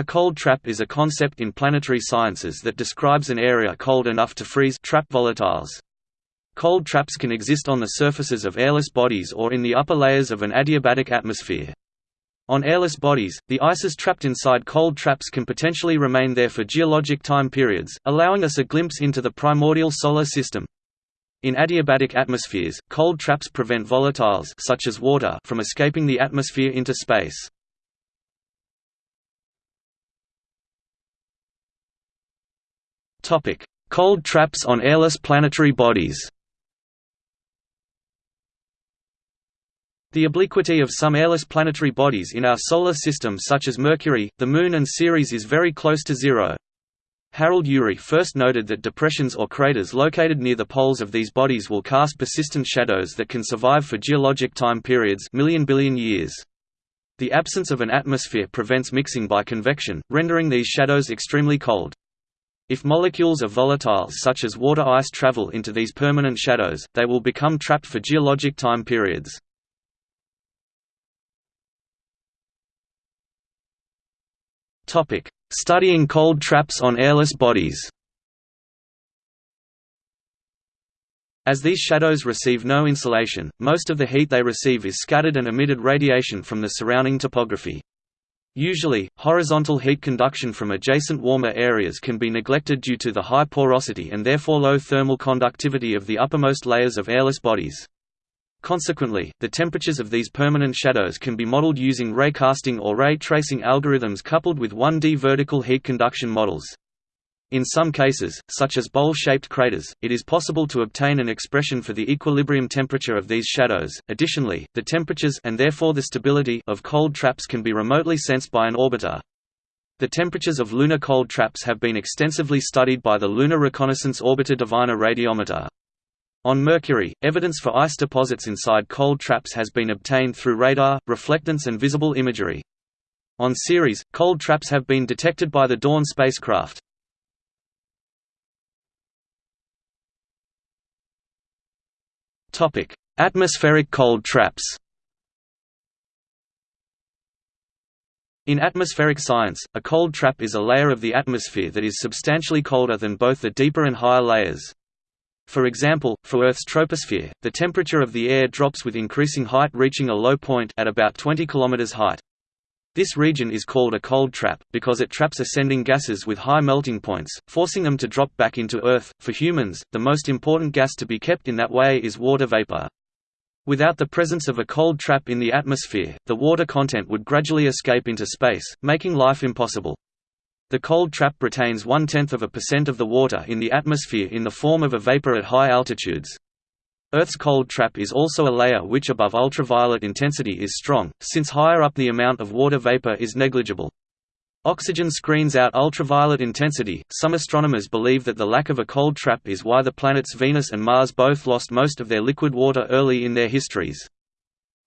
A cold trap is a concept in planetary sciences that describes an area cold enough to freeze trap volatiles. Cold traps can exist on the surfaces of airless bodies or in the upper layers of an adiabatic atmosphere. On airless bodies, the ices trapped inside cold traps can potentially remain there for geologic time periods, allowing us a glimpse into the primordial solar system. In adiabatic atmospheres, cold traps prevent volatiles such as water from escaping the atmosphere into space. Cold traps on airless planetary bodies. The obliquity of some airless planetary bodies in our solar system such as Mercury, the Moon and Ceres is very close to zero. Harold Urey first noted that depressions or craters located near the poles of these bodies will cast persistent shadows that can survive for geologic time periods million billion years. The absence of an atmosphere prevents mixing by convection, rendering these shadows extremely cold. If molecules of volatile such as water ice travel into these permanent shadows, they will become trapped for geologic time periods. Studying cold traps on airless bodies As these shadows receive no insolation, most of the heat they receive is scattered and emitted radiation from the surrounding topography. Usually, horizontal heat conduction from adjacent warmer areas can be neglected due to the high porosity and therefore low thermal conductivity of the uppermost layers of airless bodies. Consequently, the temperatures of these permanent shadows can be modeled using ray casting or ray tracing algorithms coupled with 1D vertical heat conduction models. In some cases, such as bowl-shaped craters, it is possible to obtain an expression for the equilibrium temperature of these shadows. Additionally, the temperatures and therefore the stability of cold traps can be remotely sensed by an orbiter. The temperatures of lunar cold traps have been extensively studied by the Lunar Reconnaissance Orbiter Diviner radiometer. On Mercury, evidence for ice deposits inside cold traps has been obtained through radar, reflectance and visible imagery. On Ceres, cold traps have been detected by the Dawn spacecraft. Topic: Atmospheric cold traps. In atmospheric science, a cold trap is a layer of the atmosphere that is substantially colder than both the deeper and higher layers. For example, for Earth's troposphere, the temperature of the air drops with increasing height reaching a low point at about 20 km height. This region is called a cold trap, because it traps ascending gases with high melting points, forcing them to drop back into Earth. For humans, the most important gas to be kept in that way is water vapor. Without the presence of a cold trap in the atmosphere, the water content would gradually escape into space, making life impossible. The cold trap retains one-tenth of a percent of the water in the atmosphere in the form of a vapor at high altitudes. Earth's cold trap is also a layer which above ultraviolet intensity is strong, since higher up the amount of water vapor is negligible. Oxygen screens out ultraviolet intensity. Some astronomers believe that the lack of a cold trap is why the planets Venus and Mars both lost most of their liquid water early in their histories.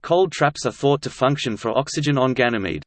Cold traps are thought to function for oxygen on Ganymede.